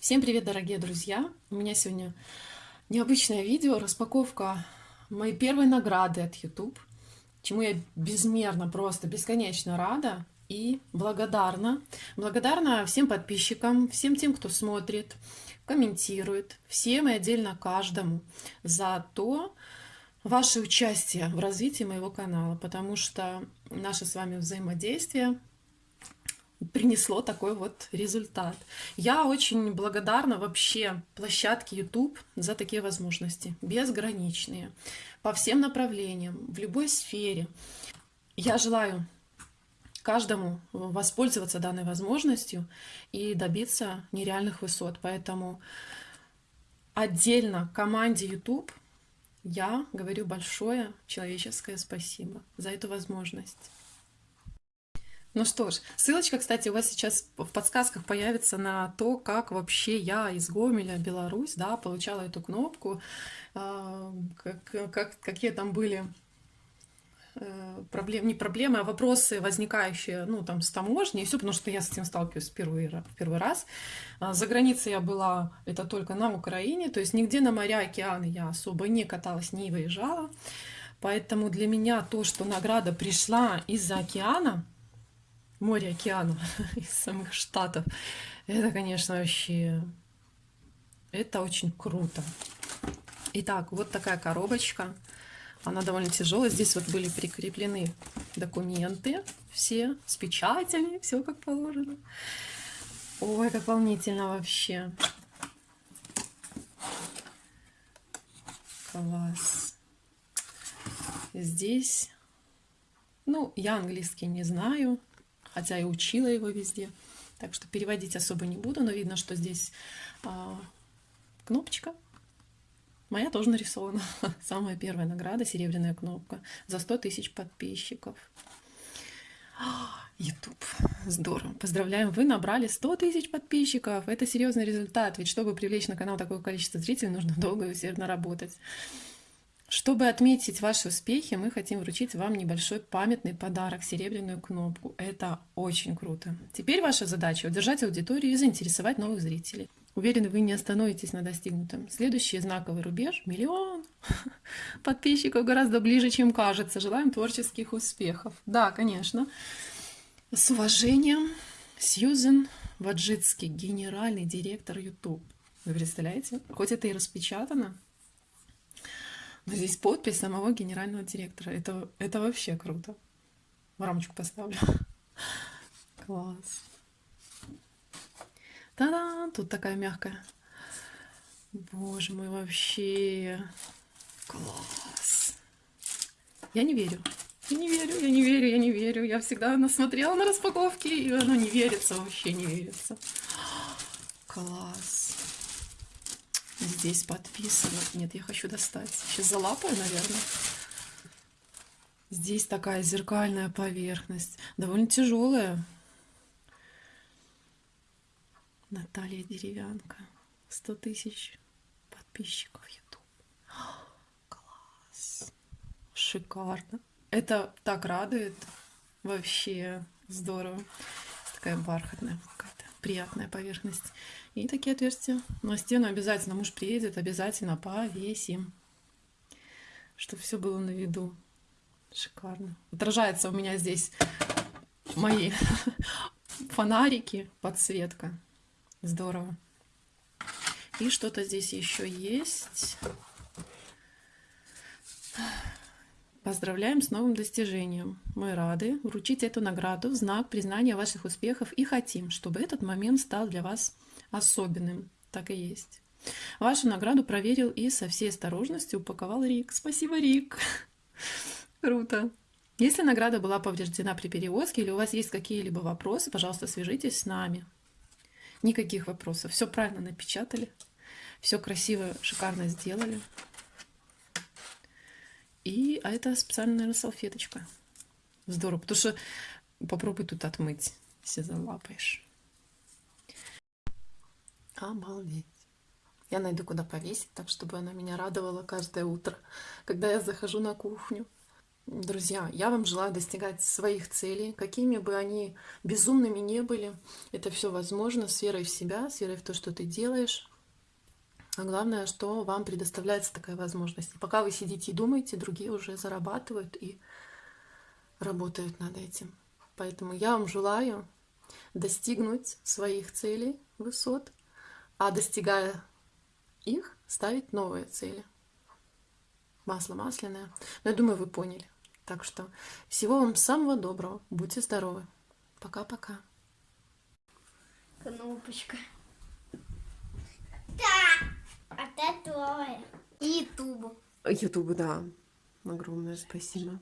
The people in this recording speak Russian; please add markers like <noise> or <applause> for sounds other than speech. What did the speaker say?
Всем привет, дорогие друзья! У меня сегодня необычное видео, распаковка моей первой награды от YouTube, чему я безмерно, просто бесконечно рада и благодарна. Благодарна всем подписчикам, всем тем, кто смотрит, комментирует, всем и отдельно каждому за то, ваше участие в развитии моего канала, потому что наше с вами взаимодействие принесло такой вот результат. Я очень благодарна вообще площадке YouTube за такие возможности, безграничные, по всем направлениям, в любой сфере. Я желаю каждому воспользоваться данной возможностью и добиться нереальных высот. Поэтому отдельно команде YouTube я говорю большое человеческое спасибо за эту возможность. Ну что ж, ссылочка, кстати, у вас сейчас в подсказках появится на то, как вообще я из Гомеля, Беларусь, да, получала эту кнопку, а, как, как, какие там были э, проблемы, не проблемы, а вопросы, возникающие, ну, там, с таможней, и все, потому что я с этим сталкиваюсь первый, первый раз. А, за границей я была, это только на Украине, то есть нигде на моря, океаны я особо не каталась, не выезжала. Поэтому для меня то, что награда пришла из-за океана, море, океана <laughs> из самых штатов. Это, конечно, вообще... Это очень круто. Итак, вот такая коробочка. Она довольно тяжелая. Здесь вот были прикреплены документы все с печатями, все как положено. Ой, как волнительно вообще. Класс. Здесь, ну, я английский не знаю, хотя и учила его везде. Так что переводить особо не буду, но видно, что здесь а, кнопочка. Моя тоже нарисована. <laughs> Самая первая награда, серебряная кнопка за 100 тысяч подписчиков. YouTube. Здорово. Поздравляем, вы набрали 100 тысяч подписчиков. Это серьезный результат, ведь чтобы привлечь на канал такое количество зрителей, нужно долго и усердно работать. Чтобы отметить ваши успехи, мы хотим вручить вам небольшой памятный подарок, серебряную кнопку. Это очень круто. Теперь ваша задача – удержать аудиторию и заинтересовать новых зрителей. Уверены, вы не остановитесь на достигнутом. Следующий знаковый рубеж – миллион. <laughs> Подписчиков гораздо ближе, чем кажется. Желаем творческих успехов. Да, конечно. С уважением, Сьюзен Ваджицкий, генеральный директор YouTube. Вы представляете? Хоть это и распечатано, Здесь подпись самого генерального директора. Это, это вообще круто. В рамочку поставлю. <laughs> Класс. Та-да! Тут такая мягкая. Боже мой, вообще. Класс. Я не верю. Я не верю, я не верю, я не верю. Я всегда насмотрела на распаковки, и оно не верится, вообще не верится. <gasps> Класс здесь подписывать. Нет, я хочу достать. Сейчас залапаю, наверное. Здесь такая зеркальная поверхность. Довольно тяжелая. Наталья Деревянка. 100 тысяч подписчиков YouTube. <gasps> Класс. Шикарно. Это так радует. Вообще здорово. Такая бархатная какая-то приятная поверхность. И такие отверстия на стену обязательно. Муж приедет, обязательно повесим. Чтобы все было на виду. Шикарно. Отражается у меня здесь мои <laughs> фонарики, подсветка. Здорово. И что-то здесь еще есть. Поздравляем с новым достижением. Мы рады вручить эту награду в знак признания ваших успехов и хотим, чтобы этот момент стал для вас особенным. Так и есть. Вашу награду проверил и со всей осторожностью упаковал Рик. Спасибо, Рик. <laughs> Круто. Если награда была повреждена при перевозке или у вас есть какие-либо вопросы, пожалуйста, свяжитесь с нами. Никаких вопросов. Все правильно напечатали. Все красиво, шикарно сделали. И, а это специальная, наверное, салфеточка. Здорово, потому что попробуй тут отмыть, если залапаешь. Обалдеть. Я найду, куда повесить, так, чтобы она меня радовала каждое утро, когда я захожу на кухню. Друзья, я вам желаю достигать своих целей, какими бы они безумными не были. Это все возможно с верой в себя, с верой в то, что ты делаешь. А главное, что вам предоставляется такая возможность. И пока вы сидите и думаете, другие уже зарабатывают и работают над этим. Поэтому я вам желаю достигнуть своих целей, высот, а достигая их, ставить новые цели. Масло масляное. Но я думаю, вы поняли. Так что всего вам самого доброго. Будьте здоровы. Пока-пока. Кнопочка. Да. Это твое. И ютубу. Ютубу, да. Огромное спасибо.